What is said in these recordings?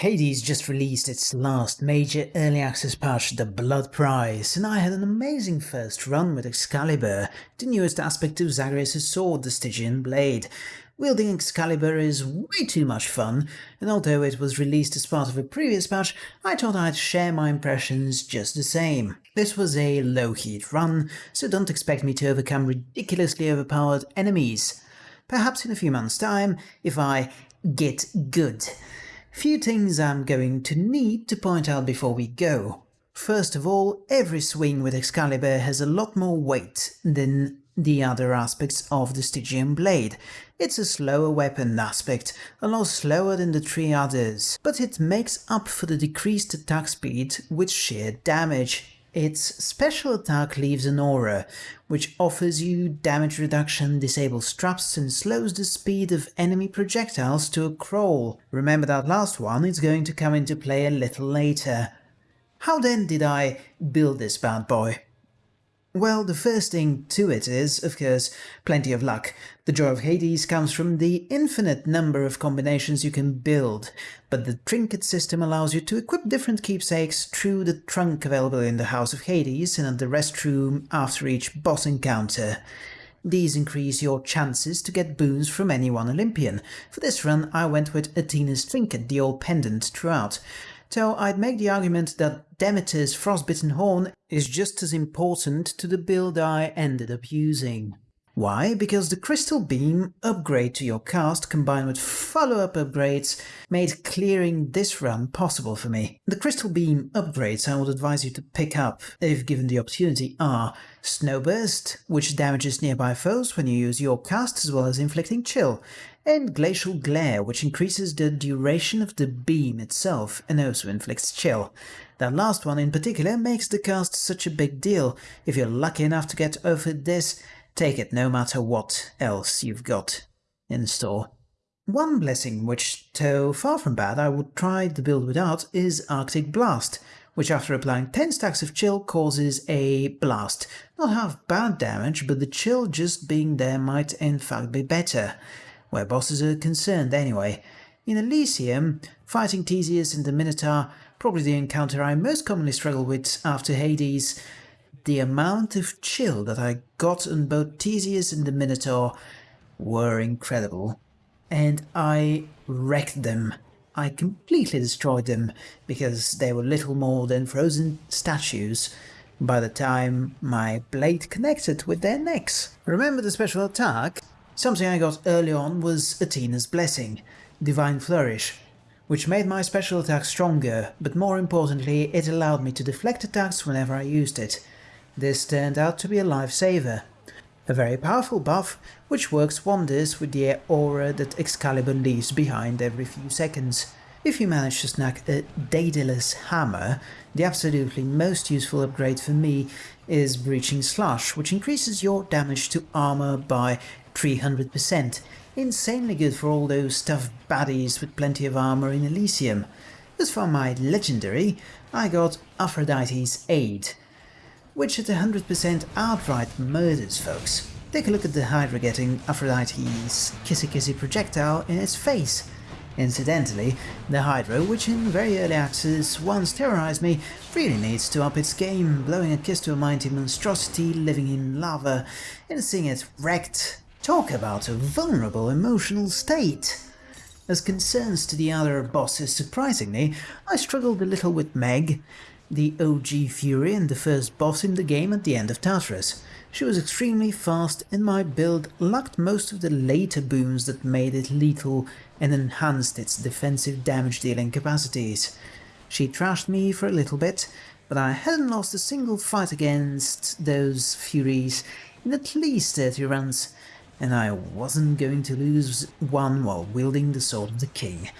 Hades just released its last major early access patch, the Blood Price, and I had an amazing first run with Excalibur, the newest aspect of Zagreus' sword, the Stygian Blade. Wielding Excalibur is way too much fun, and although it was released as part of a previous patch, I thought I'd share my impressions just the same. This was a low-heat run, so don't expect me to overcome ridiculously overpowered enemies. Perhaps in a few months' time, if I get good. Few things I'm going to need to point out before we go. First of all, every swing with Excalibur has a lot more weight than the other aspects of the Stygian Blade. It's a slower weapon aspect, a lot slower than the three others, but it makes up for the decreased attack speed with sheer damage. Its special attack leaves an aura, which offers you damage reduction, disables traps and slows the speed of enemy projectiles to a crawl. Remember that last one, it's going to come into play a little later. How then did I build this bad boy? Well, the first thing to it is, of course, plenty of luck. The joy of Hades comes from the infinite number of combinations you can build, but the trinket system allows you to equip different keepsakes through the trunk available in the House of Hades and at the restroom after each boss encounter. These increase your chances to get boons from any one Olympian. For this run I went with Athena's trinket, the Owl Pendant, throughout so I'd make the argument that Demeter's Frostbitten Horn is just as important to the build I ended up using. Why? Because the Crystal Beam upgrade to your cast combined with follow-up upgrades made clearing this run possible for me. The Crystal Beam upgrades I would advise you to pick up, if given the opportunity, are Snowburst, which damages nearby foes when you use your cast as well as inflicting chill, and Glacial Glare, which increases the duration of the beam itself and also inflicts chill. That last one in particular makes the cast such a big deal. If you're lucky enough to get over this, Take it no matter what else you've got in store. One blessing which, though far from bad, I would try the build without is Arctic Blast, which after applying 10 stacks of chill causes a blast. Not half bad damage, but the chill just being there might in fact be better, where bosses are concerned anyway. In Elysium, fighting Theseus and the Minotaur, probably the encounter I most commonly struggle with after Hades, the amount of chill that I got on both Theseus and the Minotaur were incredible. And I wrecked them. I completely destroyed them, because they were little more than frozen statues by the time my blade connected with their necks. Remember the special attack? Something I got early on was Athena's Blessing, Divine Flourish, which made my special attack stronger, but more importantly it allowed me to deflect attacks whenever I used it, this turned out to be a lifesaver. A very powerful buff, which works wonders with the aura that Excalibur leaves behind every few seconds. If you manage to snag a Daedalus Hammer, the absolutely most useful upgrade for me is Breaching Slash, which increases your damage to armor by 300%. Insanely good for all those tough baddies with plenty of armor in Elysium. As for my legendary, I got Aphrodite's Aid, which at 100% outright murders folks. Take a look at the Hydra getting Aphrodite's kissy kissy projectile in its face. Incidentally, the Hydra, which in very early access once terrorized me, really needs to up its game, blowing a kiss to a mighty monstrosity living in lava and seeing it wrecked. Talk about a vulnerable emotional state! As concerns to the other bosses, surprisingly, I struggled a little with Meg, the OG Fury and the first boss in the game at the end of Tartarus. She was extremely fast and my build lacked most of the later boons that made it lethal and enhanced its defensive damage dealing capacities. She trashed me for a little bit, but I hadn't lost a single fight against those Furies in at least 30 runs, and I wasn't going to lose one while wielding the Sword of the King.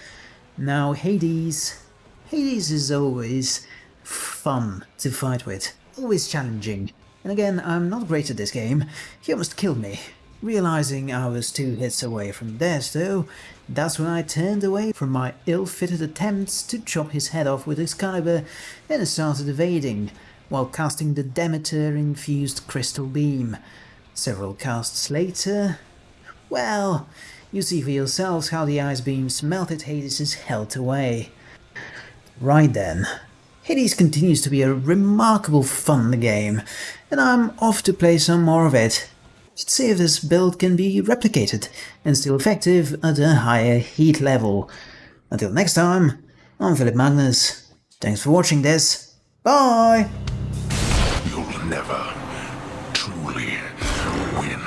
Now Hades... Hades is always fun to fight with, always challenging. And again, I'm not great at this game, he almost killed me. Realizing I was two hits away from death though, that's when I turned away from my ill-fitted attempts to chop his head off with Excalibur and started evading, while casting the Demeter-infused crystal beam. Several casts later... Well, you see for yourselves how the ice beams melted Hades' health away. Right then. Hades continues to be a remarkable fun game, and I'm off to play some more of it. Let's see if this build can be replicated and still effective at a higher heat level. Until next time, I'm Philip Magnus. Thanks for watching this. Bye! You'll never truly win.